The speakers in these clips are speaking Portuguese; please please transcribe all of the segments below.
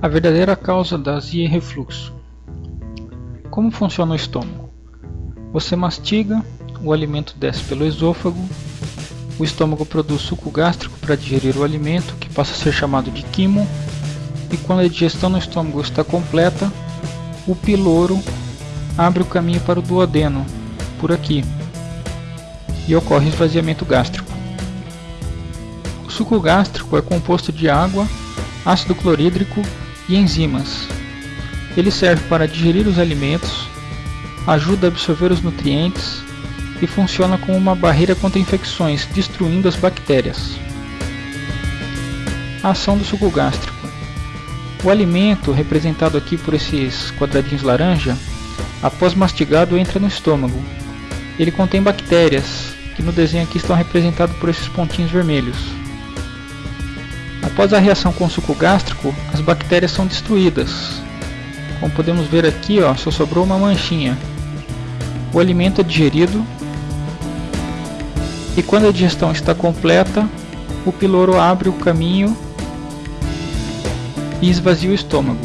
A verdadeira causa da azia e refluxo. Como funciona o estômago? Você mastiga, o alimento desce pelo esôfago, o estômago produz suco gástrico para digerir o alimento, que passa a ser chamado de quimo, e quando a digestão no estômago está completa, o piloro abre o caminho para o duodeno, por aqui, e ocorre esvaziamento gástrico. O suco gástrico é composto de água, ácido clorídrico e enzimas. Ele serve para digerir os alimentos, ajuda a absorver os nutrientes e funciona como uma barreira contra infecções, destruindo as bactérias. A ação do suco gástrico. O alimento, representado aqui por esses quadradinhos laranja, após mastigado entra no estômago. Ele contém bactérias, que no desenho aqui estão representados por esses pontinhos vermelhos. Após a reação com o suco gástrico, as bactérias são destruídas. Como podemos ver aqui, ó, só sobrou uma manchinha. O alimento é digerido e quando a digestão está completa, o piloro abre o caminho e esvazia o estômago.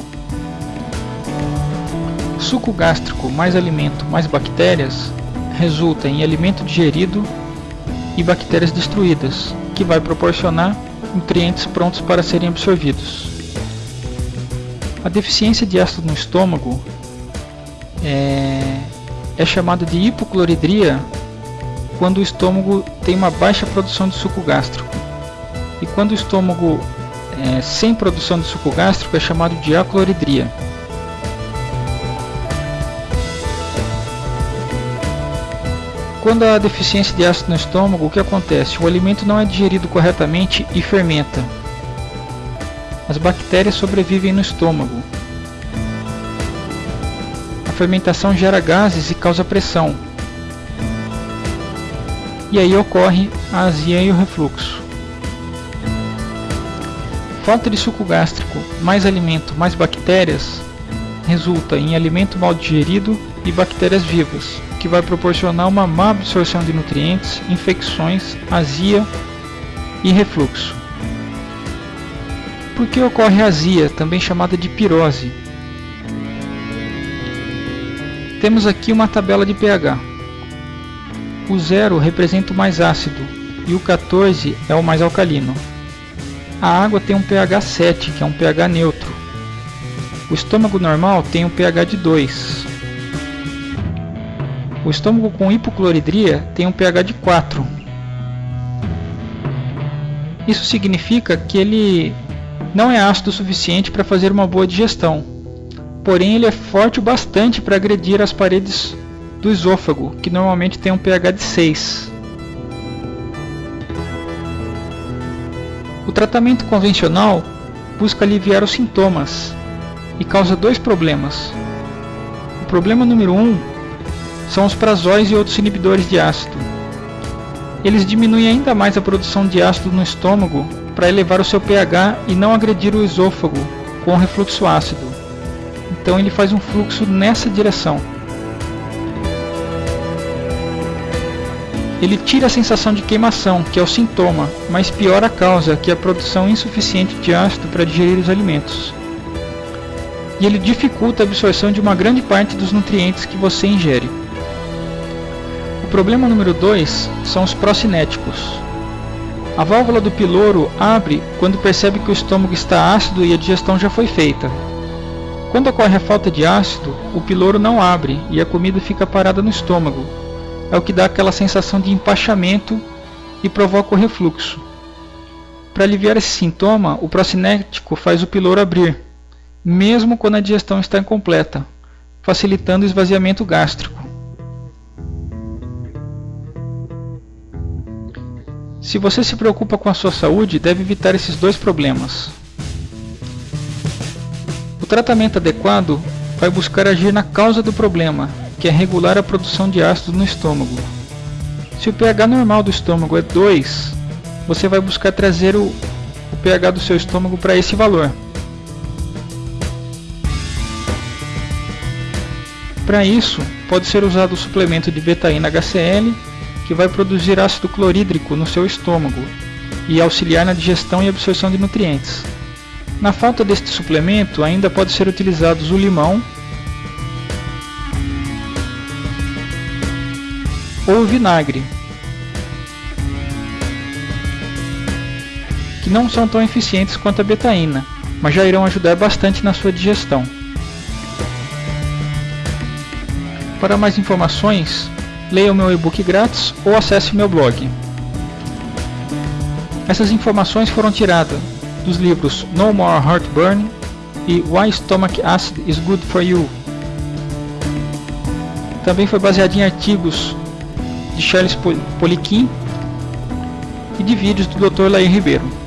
Suco gástrico mais alimento mais bactérias resulta em alimento digerido e bactérias destruídas, que vai proporcionar nutrientes prontos para serem absorvidos. A deficiência de ácido no estômago é, é chamada de hipocloridria quando o estômago tem uma baixa produção de suco gástrico. E quando o estômago é, sem produção de suco gástrico é chamado de acloridria. Quando há deficiência de ácido no estômago, o que acontece? O alimento não é digerido corretamente e fermenta. As bactérias sobrevivem no estômago. A fermentação gera gases e causa pressão. E aí ocorre a azia e o refluxo. Falta de suco gástrico, mais alimento, mais bactérias, resulta em alimento mal digerido e bactérias vivas, que vai proporcionar uma má absorção de nutrientes, infecções, azia e refluxo. Por que ocorre azia, também chamada de pirose? Temos aqui uma tabela de pH. O 0 representa o mais ácido e o 14 é o mais alcalino. A água tem um pH 7, que é um pH neutro. O estômago normal tem um pH de 2, o estômago com hipocloridria tem um pH de 4. Isso significa que ele não é ácido o suficiente para fazer uma boa digestão, porém ele é forte o bastante para agredir as paredes do esôfago, que normalmente tem um pH de 6. O tratamento convencional busca aliviar os sintomas e causa dois problemas. O problema número 1 um são os prazóis e outros inibidores de ácido. Eles diminuem ainda mais a produção de ácido no estômago para elevar o seu pH e não agredir o esôfago com refluxo ácido. Então ele faz um fluxo nessa direção. Ele tira a sensação de queimação, que é o sintoma, mas piora a causa, que é a produção insuficiente de ácido para digerir os alimentos. E ele dificulta a absorção de uma grande parte dos nutrientes que você ingere problema número 2 são os procinéticos. A válvula do piloro abre quando percebe que o estômago está ácido e a digestão já foi feita. Quando ocorre a falta de ácido, o piloro não abre e a comida fica parada no estômago. É o que dá aquela sensação de empachamento e provoca o refluxo. Para aliviar esse sintoma, o procinético faz o piloro abrir, mesmo quando a digestão está incompleta, facilitando o esvaziamento gástrico. Se você se preocupa com a sua saúde, deve evitar esses dois problemas. O tratamento adequado vai buscar agir na causa do problema, que é regular a produção de ácido no estômago. Se o pH normal do estômago é 2, você vai buscar trazer o, o pH do seu estômago para esse valor. Para isso, pode ser usado o suplemento de betaína HCl que vai produzir ácido clorídrico no seu estômago e auxiliar na digestão e absorção de nutrientes. Na falta deste suplemento, ainda pode ser utilizados o limão ou o vinagre, que não são tão eficientes quanto a betaína, mas já irão ajudar bastante na sua digestão. Para mais informações, leia o meu e-book grátis ou acesse meu blog. Essas informações foram tiradas dos livros No More Heartburn e Why Stomach Acid is Good for You. Também foi baseado em artigos de Charles Poliquin e de vídeos do Dr. Lair Ribeiro.